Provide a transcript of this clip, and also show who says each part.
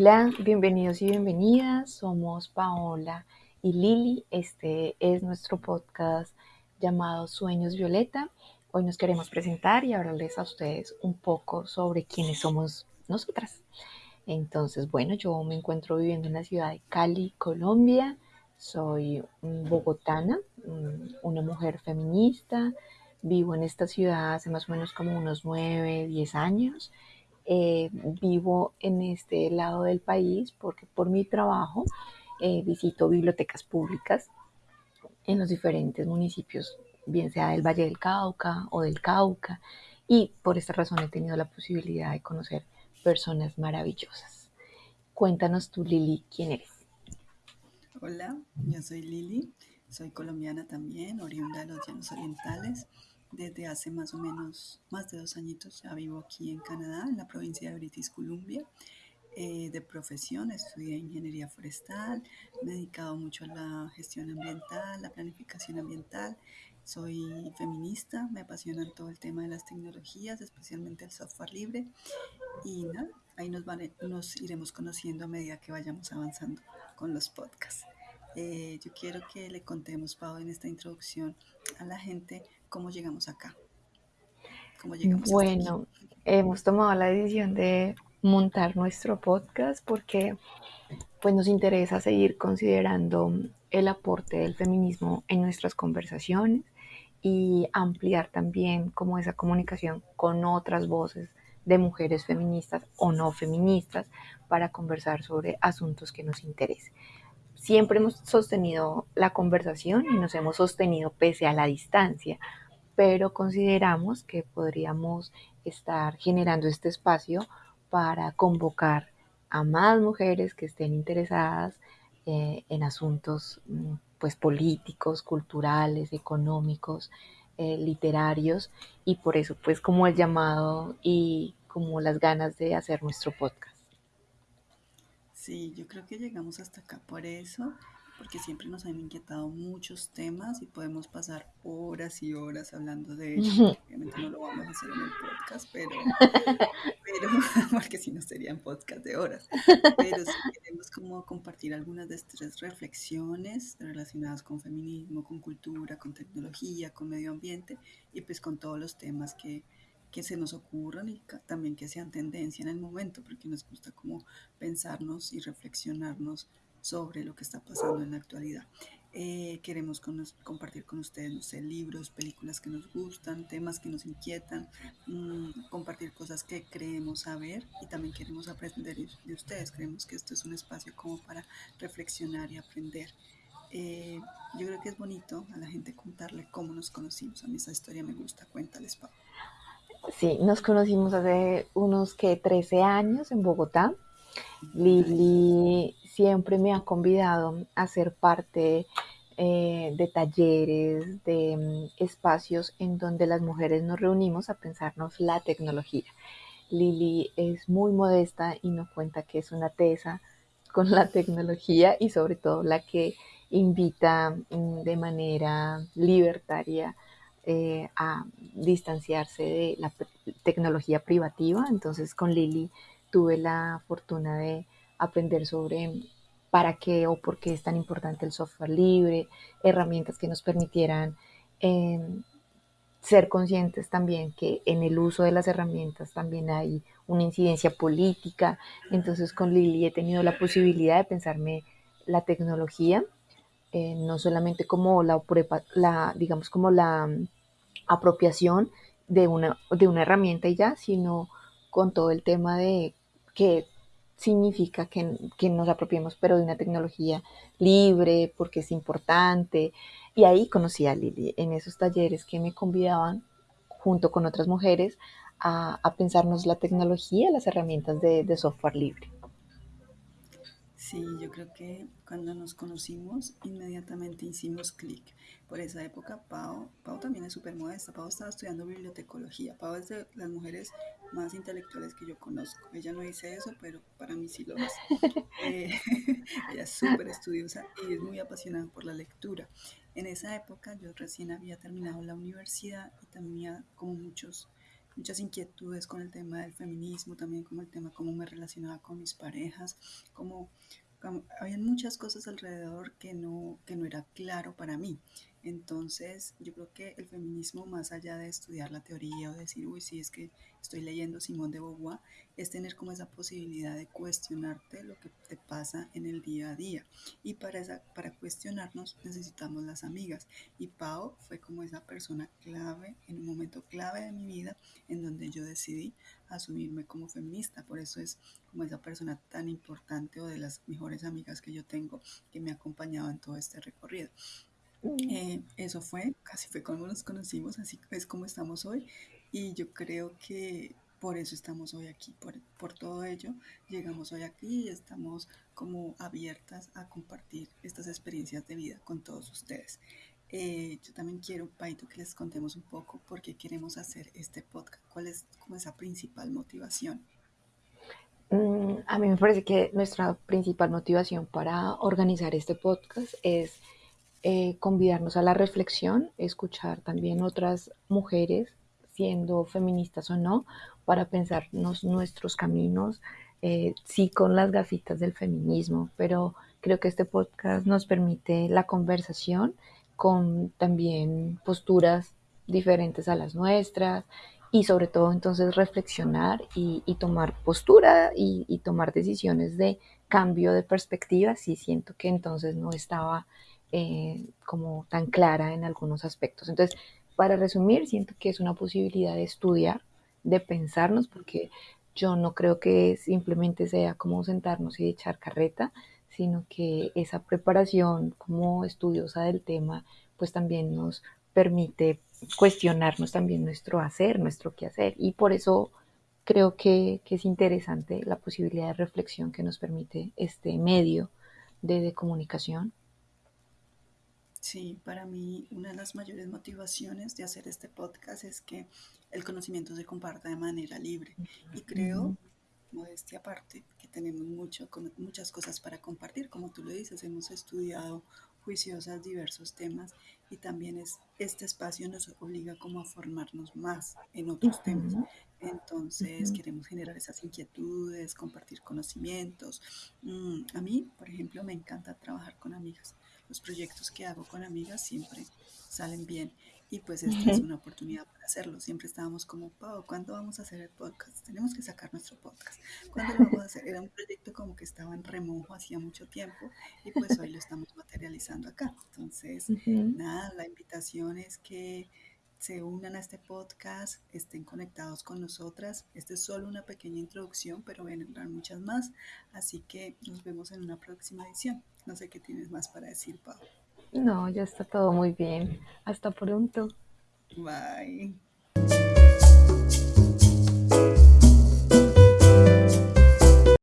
Speaker 1: Hola, bienvenidos y bienvenidas. Somos Paola y Lili. Este es nuestro podcast llamado Sueños Violeta. Hoy nos queremos presentar y hablarles a ustedes un poco sobre quiénes somos nosotras. Entonces, bueno, yo me encuentro viviendo en la ciudad de Cali, Colombia. Soy bogotana, una mujer feminista. Vivo en esta ciudad hace más o menos como unos 9, 10 años. Eh, vivo en este lado del país porque por mi trabajo eh, visito bibliotecas públicas en los diferentes municipios, bien sea del Valle del Cauca o del Cauca, y por esta razón he tenido la posibilidad de conocer personas maravillosas. Cuéntanos tú, Lili, quién eres.
Speaker 2: Hola, yo soy Lili, soy colombiana también, oriunda de los Llanos Orientales. Desde hace más o menos más de dos añitos ya vivo aquí en Canadá, en la provincia de British Columbia. Eh, de profesión estudié ingeniería forestal, me he dedicado mucho a la gestión ambiental, la planificación ambiental. Soy feminista, me apasiona todo el tema de las tecnologías, especialmente el software libre. Y nada, ahí nos, nos iremos conociendo a medida que vayamos avanzando con los podcasts. Eh, yo quiero que le contemos, Pau, en esta introducción a la gente cómo llegamos acá.
Speaker 1: ¿Cómo llegamos bueno, hemos tomado la decisión de montar nuestro podcast porque pues nos interesa seguir considerando el aporte del feminismo en nuestras conversaciones y ampliar también como esa comunicación con otras voces de mujeres feministas o no feministas para conversar sobre asuntos que nos interesen. Siempre hemos sostenido la conversación y nos hemos sostenido pese a la distancia, pero consideramos que podríamos estar generando este espacio para convocar a más mujeres que estén interesadas eh, en asuntos mm, pues políticos, culturales, económicos, eh, literarios y por eso pues como el llamado y como las ganas de hacer nuestro podcast.
Speaker 2: Sí, yo creo que llegamos hasta acá por eso, porque siempre nos han inquietado muchos temas y podemos pasar horas y horas hablando de ellos. Obviamente no lo vamos a hacer en el podcast, pero, pero porque si no serían podcast de horas. Pero sí queremos como compartir algunas de estas reflexiones relacionadas con feminismo, con cultura, con tecnología, con medio ambiente y pues con todos los temas que, que se nos ocurran y también que sean tendencia en el momento, porque nos gusta como pensarnos y reflexionarnos sobre lo que está pasando en la actualidad. Eh, queremos compartir con ustedes, no sé, libros, películas que nos gustan, temas que nos inquietan, mm, compartir cosas que creemos saber y también queremos aprender de ustedes. Creemos que esto es un espacio como para reflexionar y aprender. Eh, yo creo que es bonito a la gente contarle cómo nos conocimos. A mí esa historia me gusta. Cuéntales, Pablo.
Speaker 1: Sí, nos conocimos hace unos que 13 años en Bogotá. Lili siempre me ha convidado a ser parte eh, de talleres, de mm, espacios en donde las mujeres nos reunimos a pensarnos la tecnología. Lili es muy modesta y nos cuenta que es una tesa con la tecnología y sobre todo la que invita mm, de manera libertaria eh, a distanciarse de la tecnología privativa. Entonces con Lili tuve la fortuna de aprender sobre para qué o por qué es tan importante el software libre, herramientas que nos permitieran em, ser conscientes también que en el uso de las herramientas también hay una incidencia política. Entonces con Lili he tenido la posibilidad de pensarme la tecnología, eh, no solamente como la, la, digamos, como la apropiación de una, de una herramienta y ya, sino con todo el tema de qué significa que, que, nos apropiemos, pero de una tecnología libre, porque es importante. Y ahí conocí a Lili, en esos talleres que me convidaban, junto con otras mujeres, a, a pensarnos la tecnología, las herramientas de, de software libre.
Speaker 2: Sí, yo creo que cuando nos conocimos inmediatamente hicimos clic. Por esa época Pau, Pau también es súper modesta. Pau estaba estudiando bibliotecología. Pau es de las mujeres más intelectuales que yo conozco. Ella no dice eso, pero para mí sí lo es. Eh, ella es súper estudiosa y es muy apasionada por la lectura. En esa época yo recién había terminado la universidad y también como muchos muchas inquietudes con el tema del feminismo, también como el tema cómo me relacionaba con mis parejas, como, como había muchas cosas alrededor que no, que no era claro para mí. Entonces, yo creo que el feminismo, más allá de estudiar la teoría o decir, uy, sí, es que estoy leyendo Simón de Beauvoir, es tener como esa posibilidad de cuestionarte lo que te pasa en el día a día. Y para, esa, para cuestionarnos necesitamos las amigas. Y Pau fue como esa persona clave, en un momento clave de mi vida, en donde yo decidí asumirme como feminista. Por eso es como esa persona tan importante o de las mejores amigas que yo tengo que me ha acompañado en todo este recorrido. Eh, eso fue, casi fue como nos conocimos, así es como estamos hoy. Y yo creo que por eso estamos hoy aquí, por, por todo ello llegamos hoy aquí y estamos como abiertas a compartir estas experiencias de vida con todos ustedes. Eh, yo también quiero, Paito, que les contemos un poco por qué queremos hacer este podcast, cuál es como esa principal motivación.
Speaker 1: Mm, a mí me parece que nuestra principal motivación para organizar este podcast es eh, convidarnos a la reflexión, escuchar también otras mujeres, siendo feministas o no, para pensarnos nuestros caminos, eh, sí con las gafitas del feminismo, pero creo que este podcast nos permite la conversación con también posturas diferentes a las nuestras y sobre todo entonces reflexionar y, tomar postura y, tomar decisiones de cambio de perspectiva. Si siento que entonces no estaba eh, como tan clara en algunos aspectos. Entonces, para resumir, siento que es una posibilidad de estudiar, de pensarnos, porque yo no creo que simplemente sea como sentarnos y echar carreta, sino que esa preparación como estudiosa del tema, pues también nos permite cuestionarnos también nuestro hacer, nuestro qué hacer. Y por eso creo que, que, es interesante la posibilidad de reflexión que nos permite este medio de, de comunicación.
Speaker 2: Sí, para mí una de las mayores motivaciones de hacer este podcast es que el conocimiento se comparta de manera libre. Y creo, modestia aparte, que tenemos mucho, muchas cosas para compartir. Como tú lo dices, hemos estudiado juiciosas diversos temas y también es, este espacio nos obliga como a formarnos más en otros temas. Entonces queremos generar esas inquietudes, compartir conocimientos. Mm, a mí, por ejemplo, me encanta trabajar con amigas los proyectos que hago con amigas siempre salen bien y pues esta es una oportunidad para hacerlo. Siempre estábamos como, Pau, ¿cuándo vamos a hacer el podcast? Tenemos que sacar nuestro podcast. ¿Cuándo lo vamos a hacer? Era un proyecto como que estaba en remojo hacía mucho tiempo y pues hoy lo estamos materializando acá. Entonces, nada, la invitación es que se unan a este podcast, estén conectados con nosotras. Esta es solo una pequeña introducción, pero vendrán muchas más. Así que nos vemos en una próxima edición. No sé qué tienes más para decir, Pau.
Speaker 1: No, ya está todo muy bien. Hasta pronto.
Speaker 2: Bye.